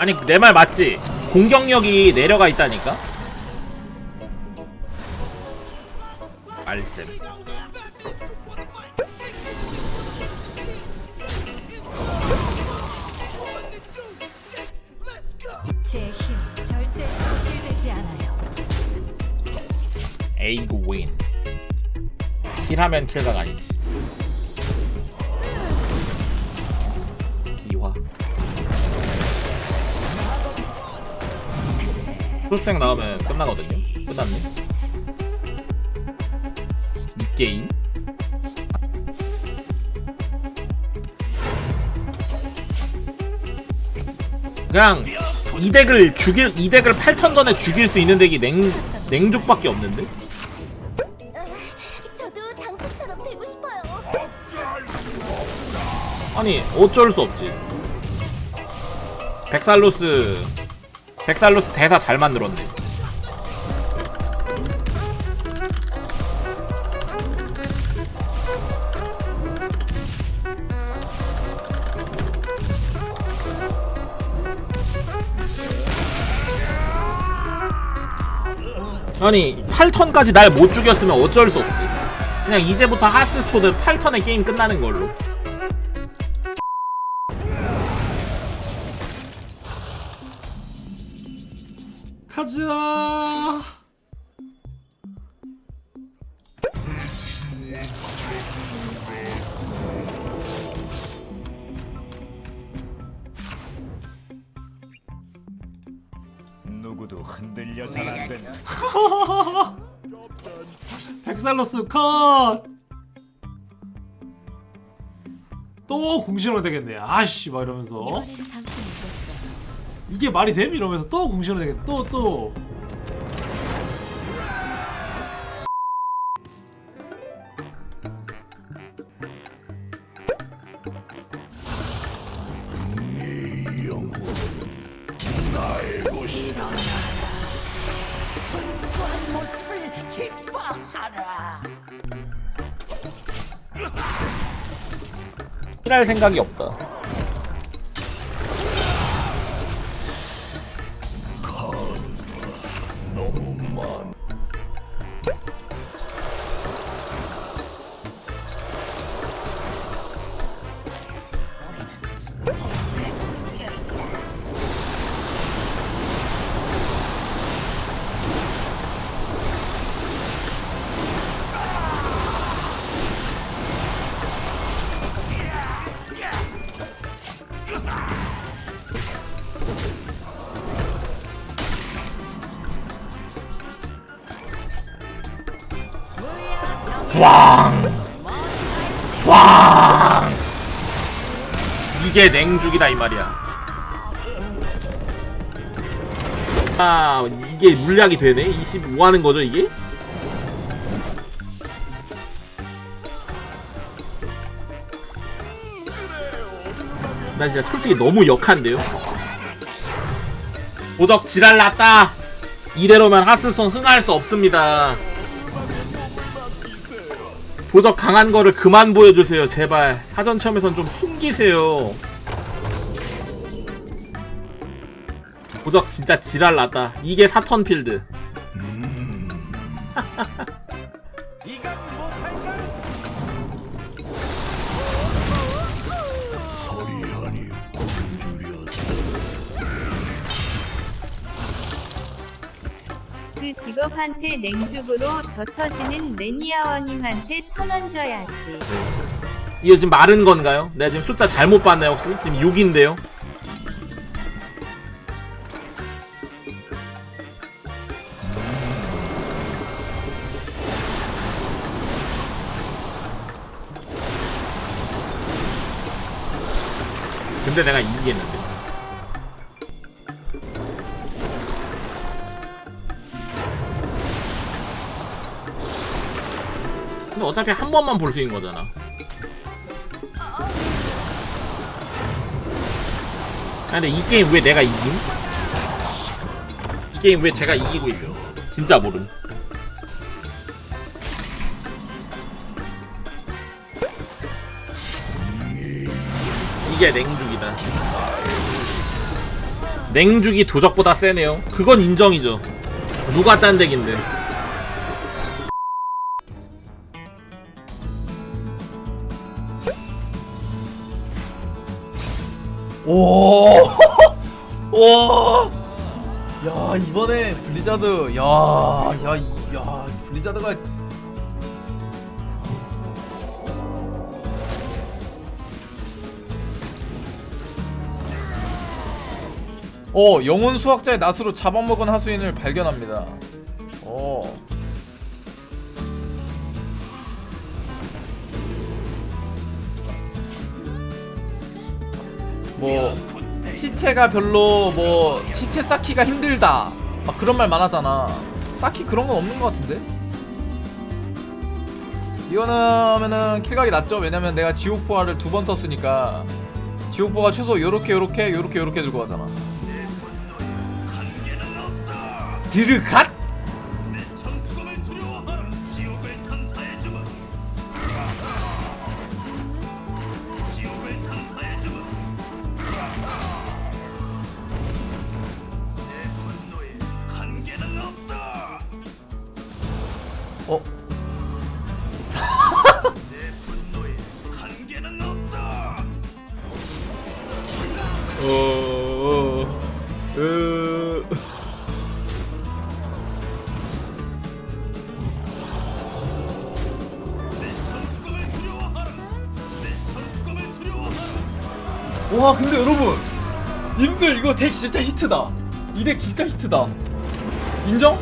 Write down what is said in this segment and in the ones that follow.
아니 내 말 맞지? 공격력이 내려가 있다니까? 말씀 제힘 절대 소실되지 않아요. 에이그 윈 힐하면 킬각 아니지 풀생 나오면 끝나거든요. 끝났네. 이 게임? 그냥 이 덱을 죽일 이 덱을 8턴 전에 죽일 수 있는 덱이 냉 냉죽밖에 없는데. 아니 어쩔 수 없지. 백살로스 백살로스 대사 잘 만들었네. 아니 8턴까지 날 못 죽였으면 어쩔 수 없지. 그냥 이제부터 하스스톤은 8턴에 게임 끝나는 걸로 가자. 누구도 흔들려선 안 된다. 백살로스 컷! 또 공신으로 되겠네. 아씨 막 이러면서 이게 말이 됨? 이러면서 또 공신으로 되겠네. 또 또. 힐할 생각이 없다. 왕! 왕! 이게 냉죽이다 이 말이야. 아, 이게 물약이 되네? 25 하는 거죠, 이게? 나 진짜 솔직히 너무 역한데요? 도적 지랄 났다! 이대로면 하스스톤 흥할 수 없습니다. 도적 강한 거를 그만 보여주세요. 제발. 사전 체험에선 좀 숨기세요. 도적 진짜 지랄 났다. 이게 사턴 필드 직업한테 냉죽으로 저 터지는 레니아워님한테 천원 줘야지. 이거 지금 마른 건가요? 내가 지금 숫자 잘못 봤나요 혹시? 지금 6인데요 근데 내가 이기겠는데 어차피 한 번만 볼 수 있는 거잖아 아 근데 이 게임 왜 내가 이김? 이 게임 왜 제가 이기고 있어? 진짜 모름. 이게 냉죽이다. 냉죽이 도적보다 세네요 그건 인정이죠 누가 짠덱인데 오, 오, 야 이번에 블리자드, 야, 야, 이- 야 블리자드가 어 영혼 수학자의 낫으로 잡아먹은 하수인을 발견합니다. 어. 뭐 시체가 별로 뭐 시체 쌓기가 힘들다. 막 그런 말 많았잖아. 딱히 그런 건 없는 것 같은데? 이거는 킬각이 낫죠? 왜냐면 내가 지옥보화를 두 번 썼으니까. 지옥보가 최소 요렇게 요렇게 요렇게 요렇게 들고 가잖아. 드르갓 으... 와 근데 여러분 님들 이거 덱 진짜 히트다. 이 덱 진짜 히트다. 인정?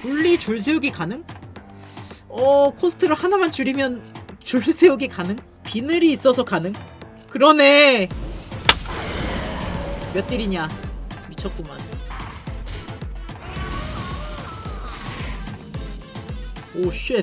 분리 줄 세우기 가능? 어 cost를 하나만 줄이면 줄 세우기 가능? 비늘이 있어서 가능? 그러네. 몇 딜이냐? 미쳤구만. 오 shit.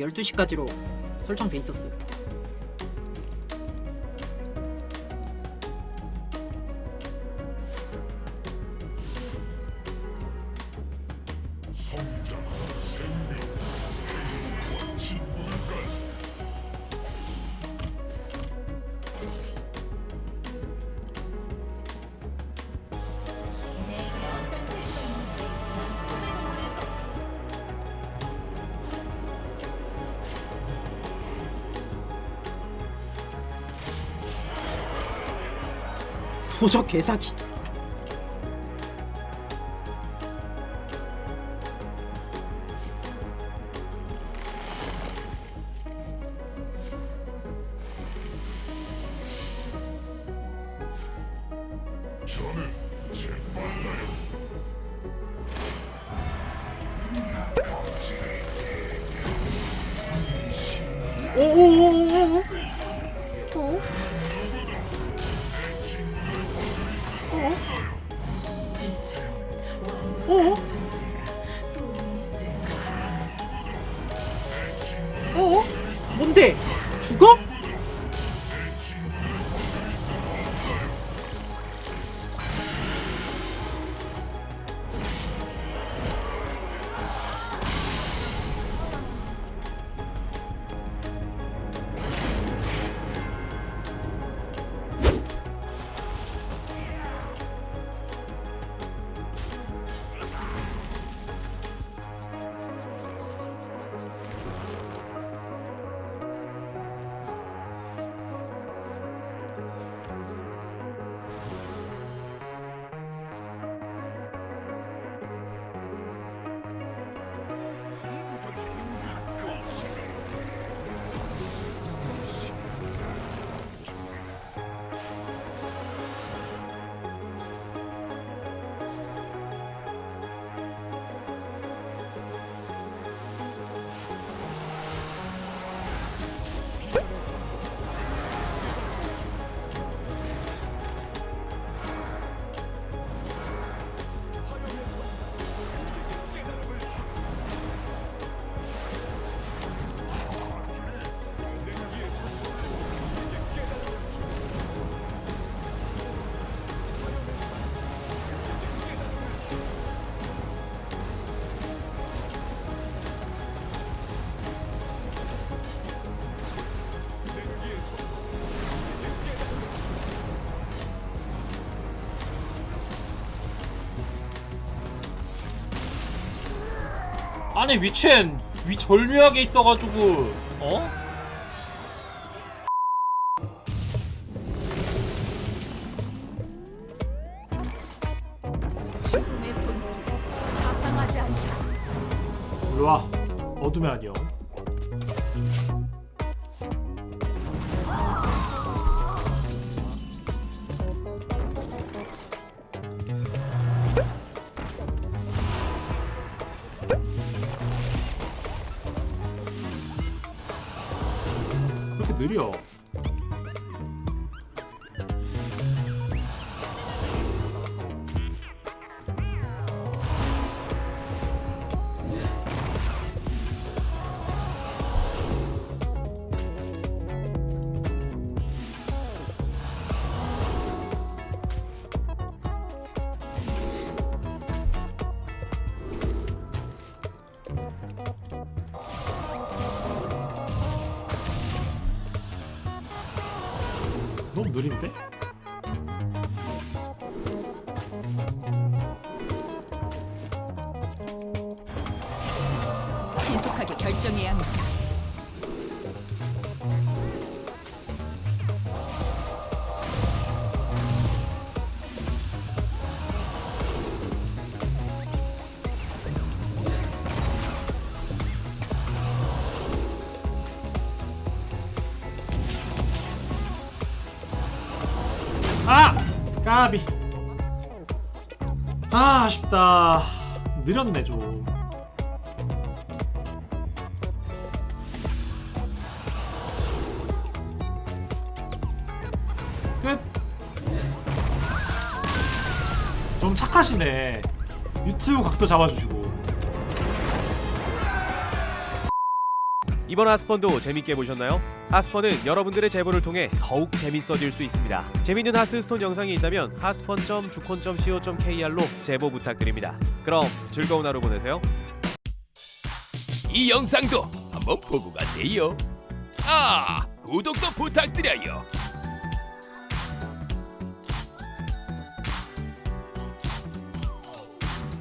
12시까지로 설정돼 있었어요. 도적 개사기. 오오오오오. 아니 위첸 위 절묘하게 있어가지고 어? 일로와. 어둠의 왜 느려 느린데? 신속하게 결정해야 합니다. 아! 까비 아 아쉽다 느렸네 좀 끝! 좀 착하시네 유튜브 각도 잡아주시고 이번 하스펀도 재밌게 보셨나요? 하스펀은 여러분들의 제보를 통해 더욱 재밌어질 수 있습니다. 재밌는 하스스톤 영상이 있다면 하스펀.주콘.co.kr로 제보 부탁드립니다. 그럼 즐거운 하루 보내세요. 이 영상도 한번 보고 가세요. 아, 구독도 부탁드려요.